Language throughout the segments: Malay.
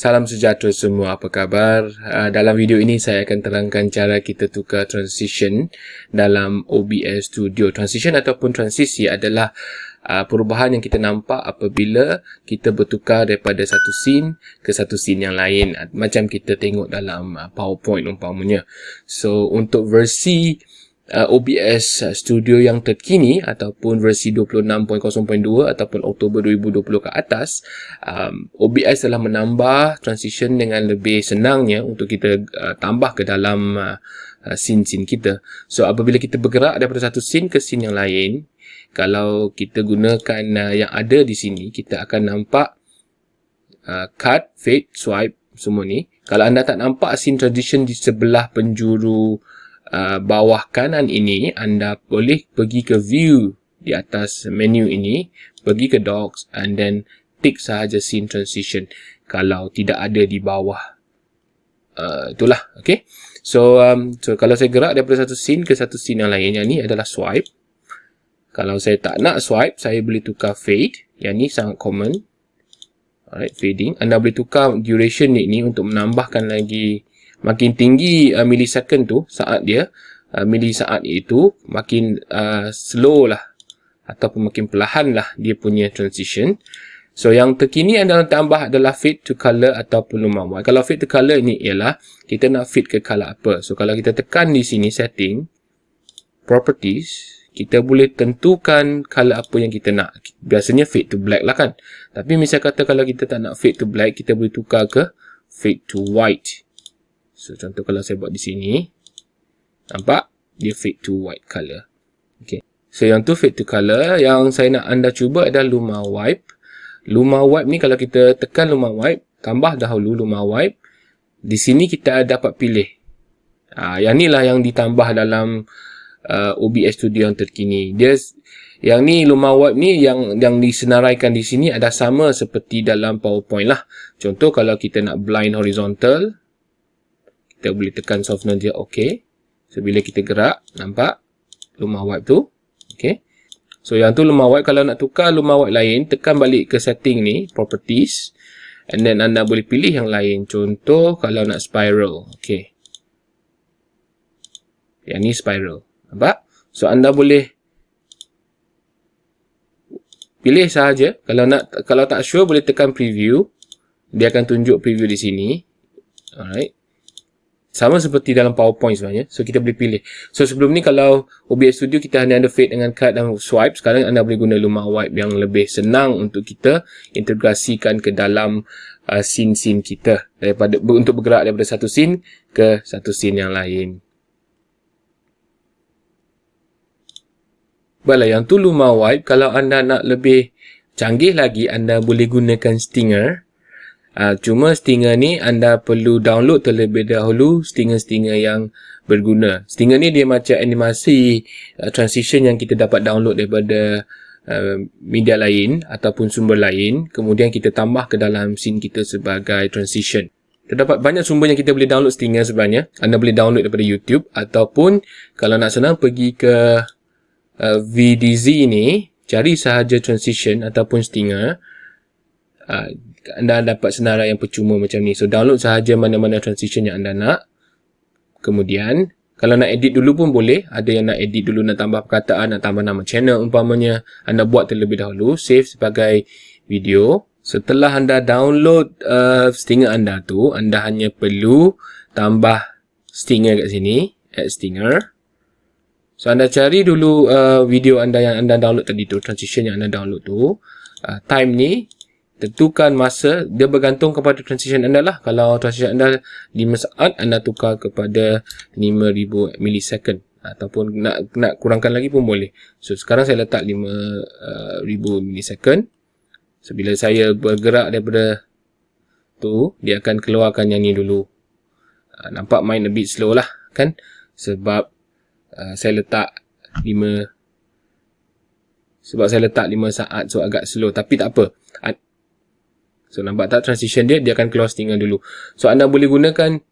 Salam sejahtera semua, apa khabar? Uh, dalam video ini saya akan terangkan cara kita tukar transition dalam OBS Studio. Transition ataupun transisi adalah uh, perubahan yang kita nampak apabila kita bertukar daripada satu scene ke satu scene yang lain. Macam kita tengok dalam uh, PowerPoint umpamanya. So, untuk versi uh, OBS Studio yang terkini ataupun versi 26.0.2 ataupun Oktober 2020 ke atas um, OBS telah menambah transition dengan lebih senangnya untuk kita uh, tambah ke dalam uh, uh, scene-scene kita. So apabila kita bergerak daripada satu scene ke scene yang lain kalau kita gunakan uh, yang ada di sini kita akan nampak uh, cut, fade, swipe semua ni. Kalau anda tak nampak scene transition di sebelah penjuru Uh, bawah kanan ini anda boleh pergi ke view di atas menu ini pergi ke docs and then tick sahaja scene transition. Kalau tidak ada di bawah uh, itulah okay? So um, so kalau saya gerak daripada satu scene ke satu scene yang lain yang ni adalah swipe. Kalau saya tak nak swipe saya boleh tukar fade. Yang ni sangat common. Alright fading. Anda boleh tukar duration ni, ni untuk menambahkan lagi makin tinggi uh, millisecond tu saat dia uh, millisaat itu makin uh, slow lah ataupun makin perlahan lah dia punya transition. So yang terkini adalah tambah adalah fade to color ataupun lumah kalau fade to color ni ialah kita nak fade ke color apa. So kalau kita tekan di sini setting properties kita boleh tentukan color apa yang kita nak. Biasanya fade to black lah kan. Tapi misal kata kalau kita tak nak fade to black kita boleh tukar ke fade to white So contoh kalau saya buat di sini. Nampak? Dia fade to white color. Okay. So yang tu fade to color. Yang saya nak anda cuba adalah Luma Wipe. Luma Wipe ni kalau kita tekan Luma Wipe. Tambah dahulu Luma Wipe. Di sini kita dapat pilih. Ha, yang ni lah yang ditambah dalam uh, OBS Studio yang terkini. Dia yang ni Luma Wipe ni yang yang disenaraikan di sini ada sama seperti dalam PowerPoint lah. Contoh kalau kita nak blind horizontal kita boleh tekan softener dia OK. So, bila kita gerak, nampak lumah wipe tu. OK. So, yang tu lumah wipe. Kalau nak tukar lumah wipe lain, tekan balik ke setting ni, properties. And then, anda boleh pilih yang lain. Contoh, kalau nak spiral. OK. Yang ni spiral. Nampak? So, anda boleh pilih sahaja. Kalau nak kalau tak sure, boleh tekan preview. Dia akan tunjuk preview di sini. Alright. Sama seperti dalam PowerPoint sebenarnya. So, kita boleh pilih. So, sebelum ni kalau OBS Studio kita hanya ada fade dengan cut dan swipe. Sekarang anda boleh guna Luma Wipe yang lebih senang untuk kita integrasikan ke dalam uh, scene-scene kita. daripada Untuk bergerak daripada satu scene ke satu scene yang lain. Baiklah, yang tu Luma Wipe. Kalau anda nak lebih canggih lagi, anda boleh gunakan Stinger. Uh, cuma stinger ni anda perlu download terlebih dahulu stinger-stinger yang berguna. Stinger ni dia macam animasi uh, transition yang kita dapat download daripada uh, media lain ataupun sumber lain. Kemudian kita tambah ke dalam scene kita sebagai transition. Terdapat banyak sumber yang kita boleh download stinger sebenarnya. Anda boleh download daripada YouTube ataupun kalau nak senang pergi ke uh, VDZ ni, cari sahaja transition ataupun stinger. Uh, anda dapat senarai yang percuma macam ni. So download sahaja mana-mana transition yang anda nak. Kemudian kalau nak edit dulu pun boleh. Ada yang nak edit dulu nak tambah perkataan, nak tambah nama channel umpamanya. Anda buat terlebih dahulu. Save sebagai video. Setelah anda download uh, stinger anda tu, anda hanya perlu tambah stinger kat sini. Add stinger. So anda cari dulu uh, video anda yang anda download tadi tu. Transition yang anda download tu. Uh, time ni tentukan masa dia bergantung kepada transition anda lah. Kalau transition anda 5 saat anda tukar kepada 5000 millisecond ataupun nak nak kurangkan lagi pun boleh. So sekarang saya letak 5000 uh, millisecond so bila saya bergerak daripada tu dia akan keluarkan yang ni dulu. Uh, nampak main a bit slow lah kan? Sebab uh, saya letak 5 sebab saya letak 5 saat so agak slow. Tapi tak apa So nampak tak transition dia, dia akan keluar stinger dulu. So anda boleh gunakan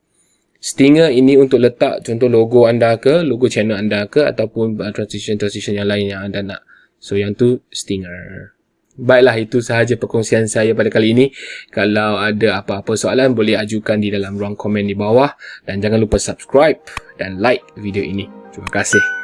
stinger ini untuk letak contoh logo anda ke, logo channel anda ke ataupun transition-transition yang lain yang anda nak. So yang tu stinger. Baiklah, itu sahaja perkongsian saya pada kali ini. Kalau ada apa-apa soalan, boleh ajukan di dalam ruang komen di bawah. Dan jangan lupa subscribe dan like video ini. Terima kasih.